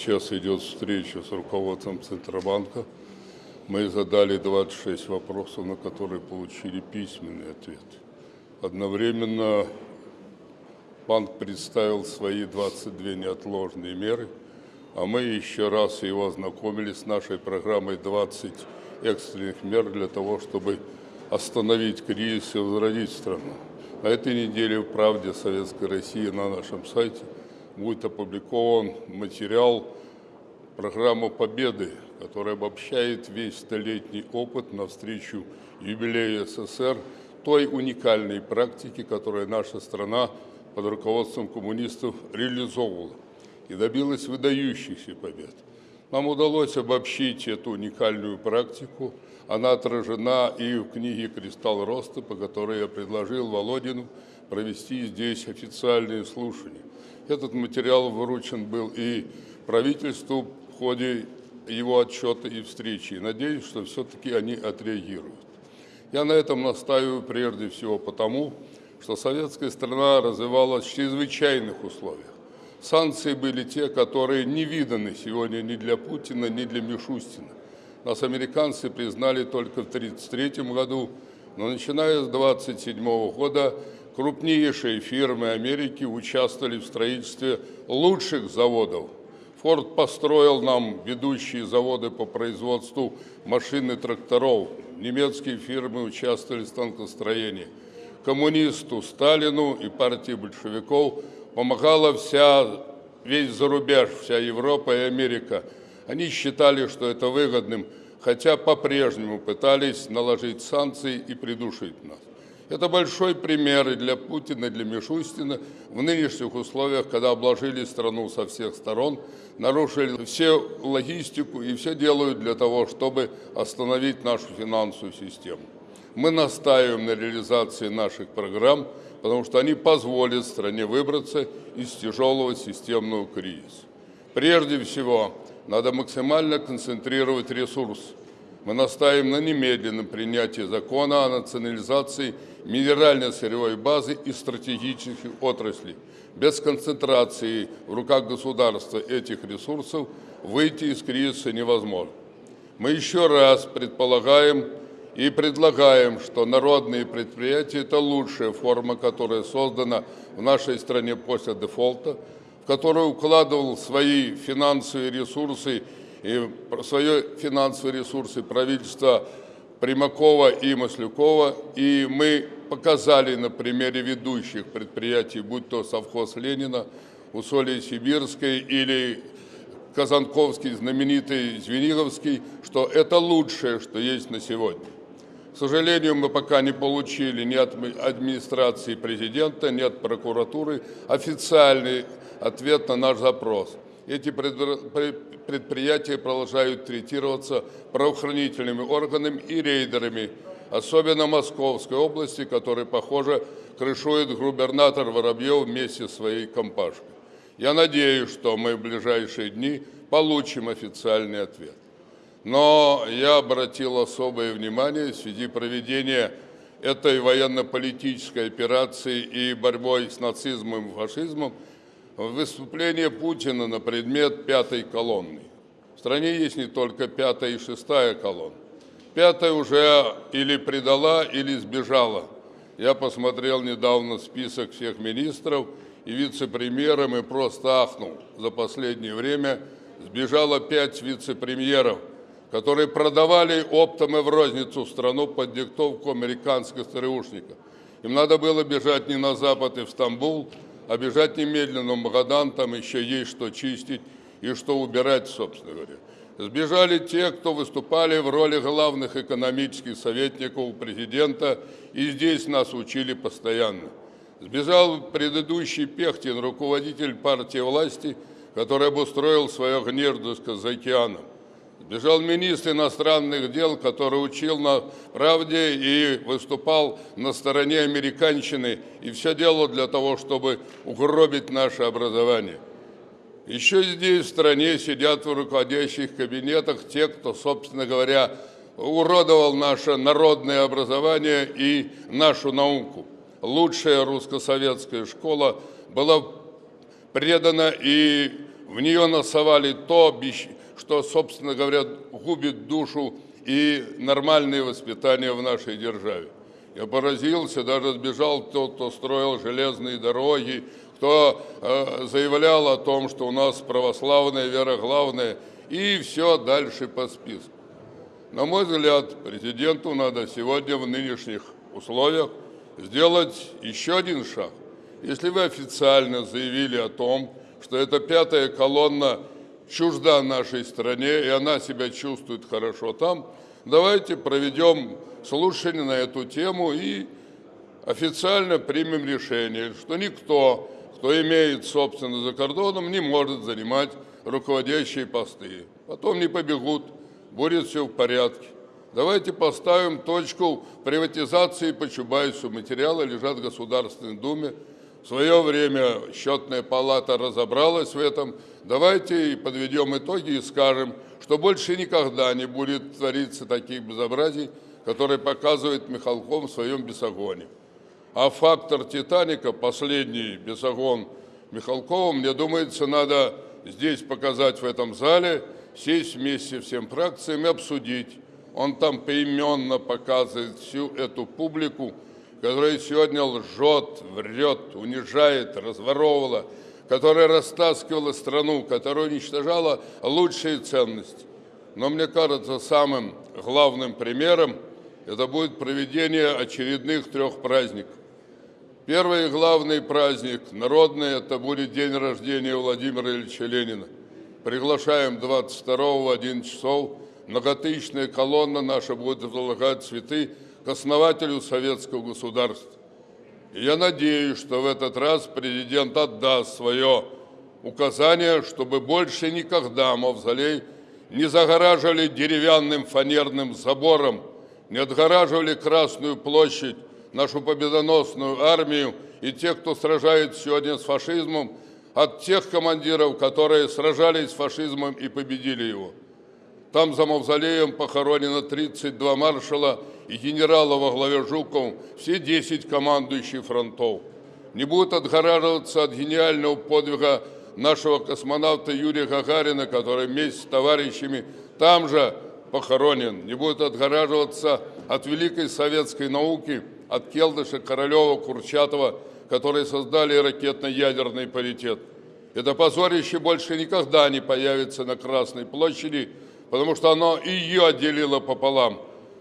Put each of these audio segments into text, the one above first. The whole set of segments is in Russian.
Сейчас идет встреча с руководством Центробанка. Мы задали 26 вопросов, на которые получили письменный ответ. Одновременно банк представил свои 22 неотложные меры, а мы еще раз его ознакомили с нашей программой 20 экстренных мер для того, чтобы остановить кризис и возродить страну. На этой неделе в «Правде Советской России» на нашем сайте будет опубликован материал «Программа Победы», который обобщает весь столетний опыт навстречу юбилею СССР, той уникальной практики, которую наша страна под руководством коммунистов реализовывала и добилась выдающихся побед. Нам удалось обобщить эту уникальную практику. Она отражена и в книге «Кристалл роста», по которой я предложил Володину провести здесь официальные слушания. Этот материал выручен был и правительству в ходе его отчета и встречи. надеюсь, что все-таки они отреагируют. Я на этом настаиваю прежде всего потому, что советская страна развивалась в чрезвычайных условиях. Санкции были те, которые не виданы сегодня ни для Путина, ни для Мишустина. Нас американцы признали только в 1933 году, но начиная с 1927 года крупнейшие фирмы Америки участвовали в строительстве лучших заводов. Форд построил нам ведущие заводы по производству машин и тракторов. Немецкие фирмы участвовали в станкостроении. Коммунисту Сталину и партии большевиков – помогала вся, весь зарубеж, вся Европа и Америка. Они считали, что это выгодным, хотя по-прежнему пытались наложить санкции и придушить нас. Это большой пример и для Путина, и для Мишустина в нынешних условиях, когда обложили страну со всех сторон, нарушили все логистику и все делают для того, чтобы остановить нашу финансовую систему. Мы настаиваем на реализации наших программ, потому что они позволят стране выбраться из тяжелого системного кризиса. Прежде всего, надо максимально концентрировать ресурс. Мы настаиваем на немедленном принятии закона о национализации минерально-сырьевой базы и стратегических отраслей. Без концентрации в руках государства этих ресурсов выйти из кризиса невозможно. Мы еще раз предполагаем и предлагаем, что народные предприятия – это лучшая форма, которая создана в нашей стране после дефолта, в которую укладывал свои финансовые ресурсы и свои финансовые ресурсы правительства Примакова и Маслюкова. И мы показали на примере ведущих предприятий, будь то совхоз Ленина, Усолье Сибирской или Казанковский, знаменитый Звениговский, что это лучшее, что есть на сегодня. К сожалению, мы пока не получили ни от администрации президента, ни от прокуратуры официальный ответ на наш запрос. Эти предприятия продолжают третироваться правоохранительными органами и рейдерами, особенно Московской области, который, похоже, крышует губернатор Воробьев вместе с своей компашкой. Я надеюсь, что мы в ближайшие дни получим официальный ответ. Но я обратил особое внимание в связи проведения этой военно-политической операции и борьбой с нацизмом и фашизмом выступление Путина на предмет пятой колонны. В стране есть не только пятая и шестая колонна. Пятая уже или предала, или сбежала. Я посмотрел недавно список всех министров и вице-премьеров и просто ахнул. За последнее время сбежало пять вице-премьеров – которые продавали оптом и в розницу страну под диктовку американских ЦРУшников. Им надо было бежать не на Запад и в Стамбул, а бежать немедленно в Магадан, там еще есть что чистить и что убирать, собственно говоря. Сбежали те, кто выступали в роли главных экономических советников у президента, и здесь нас учили постоянно. Сбежал предыдущий Пехтин, руководитель партии власти, который обустроил свое гнездышко за океаном. Бежал министр иностранных дел, который учил на правде и выступал на стороне американщины, и все делал для того, чтобы угробить наше образование. Еще здесь, в стране, сидят в руководящих кабинетах те, кто, собственно говоря, уродовал наше народное образование и нашу науку. Лучшая русско-советская школа была предана и в нее насовали то, что, собственно говоря, губит душу и нормальное воспитание в нашей державе. Я поразился, даже сбежал тот, кто строил железные дороги, кто э, заявлял о том, что у нас православная вера главная, и все дальше по списку. На мой взгляд, президенту надо сегодня в нынешних условиях сделать еще один шаг. Если вы официально заявили о том, что эта пятая колонна чужда нашей стране, и она себя чувствует хорошо там, давайте проведем слушание на эту тему и официально примем решение, что никто, кто имеет собственно за кордоном, не может занимать руководящие посты. Потом не побегут, будет все в порядке. Давайте поставим точку приватизации по Чубайсу. Материалы лежат в Государственной Думе. В свое время счетная палата разобралась в этом. Давайте подведем итоги и скажем, что больше никогда не будет твориться таких безобразий, которые показывает Михалков в своем бесогоне. А фактор «Титаника», последний бесогон Михалкова, мне думается, надо здесь показать в этом зале, сесть вместе всем фракциям и обсудить. Он там поименно показывает всю эту публику, которая сегодня лжет, врет, унижает, разворовывала, которая растаскивала страну, которая уничтожала лучшие ценности. Но мне кажется, самым главным примером это будет проведение очередных трех праздников. Первый главный праздник народный – это будет день рождения Владимира Ильича Ленина. Приглашаем 22 в 11 часов. Многотысячная колонна наша будет возлагать цветы к основателю советского государства. И я надеюсь, что в этот раз президент отдаст свое указание, чтобы больше никогда мавзолей не загораживали деревянным фанерным забором, не отгораживали Красную площадь, нашу победоносную армию и тех, кто сражается сегодня с фашизмом, от тех командиров, которые сражались с фашизмом и победили его. Там за мавзолеем похоронено 32 маршала и генерала во главе Жуков, все 10 командующих фронтов. Не будут отгораживаться от гениального подвига нашего космонавта Юрия Гагарина, который вместе с товарищами там же похоронен. Не будет отгораживаться от великой советской науки, от Келдыша, Королева, Курчатова, которые создали ракетно-ядерный паритет. Это позорище больше никогда не появится на Красной площади, потому что оно ее отделило пополам.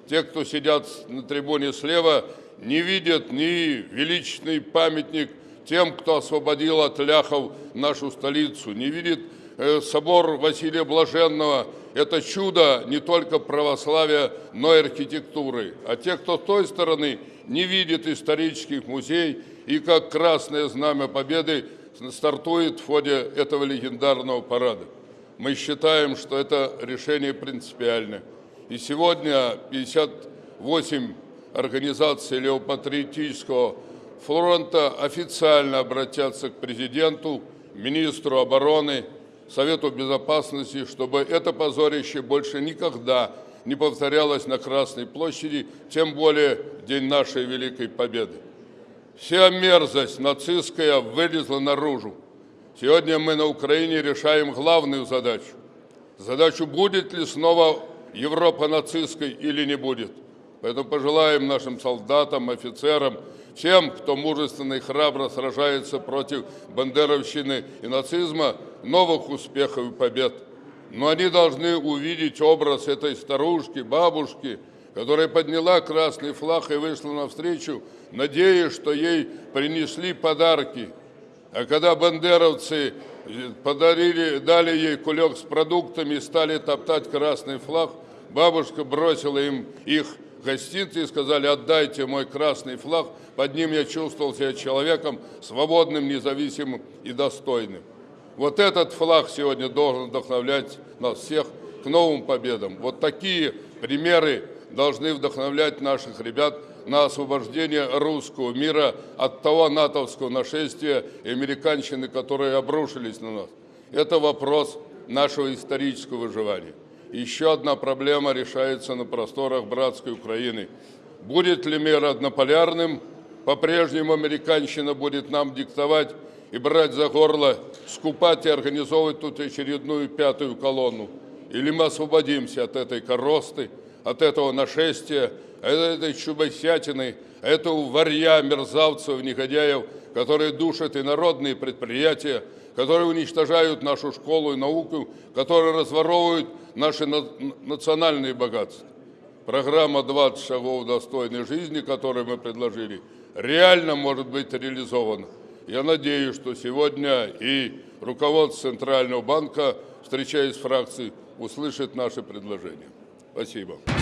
Те, кто сидят на трибуне слева, не видят ни величественный памятник тем, кто освободил от ляхов нашу столицу, не видит э, собор Василия Блаженного. Это чудо не только православия, но и архитектуры. А те, кто с той стороны, не видит исторических музеев и как Красное Знамя Победы стартует в ходе этого легендарного парада. Мы считаем, что это решение принципиальное. И сегодня 58 организаций левопатриотического фронта официально обратятся к президенту, министру обороны, Совету Безопасности, чтобы это позорище больше никогда не повторялось на Красной площади, тем более в день нашей Великой Победы. Вся мерзость нацистская вылезла наружу. Сегодня мы на Украине решаем главную задачу. Задачу, будет ли снова Европа нацистской или не будет. Поэтому пожелаем нашим солдатам, офицерам, всем, кто мужественно и храбро сражается против бандеровщины и нацизма, новых успехов и побед. Но они должны увидеть образ этой старушки, бабушки, которая подняла красный флаг и вышла навстречу, надеясь, что ей принесли подарки – а когда бандеровцы подарили, дали ей кулек с продуктами и стали топтать красный флаг, бабушка бросила им их гостинцы и сказали, отдайте мой красный флаг, под ним я чувствовал себя человеком свободным, независимым и достойным. Вот этот флаг сегодня должен вдохновлять нас всех к новым победам. Вот такие примеры должны вдохновлять наших ребят на освобождение русского мира от того натовского нашествия и американщины, которые обрушились на нас. Это вопрос нашего исторического выживания. Еще одна проблема решается на просторах братской Украины. Будет ли мир однополярным? По-прежнему американщина будет нам диктовать и брать за горло, скупать и организовывать тут очередную пятую колонну. Или мы освободимся от этой коросты, от этого нашествия, от этой чубосятины, этого варья, мерзавцев, негодяев, которые душат и народные предприятия, которые уничтожают нашу школу и науку, которые разворовывают наши на- национальные богатства. Программа «20 шагов достойной жизни», которую мы предложили, реально может быть реализована. Я надеюсь, что сегодня и руководство Центрального банка, встречаясь с фракцией, услышит наши предложения. Спасибо.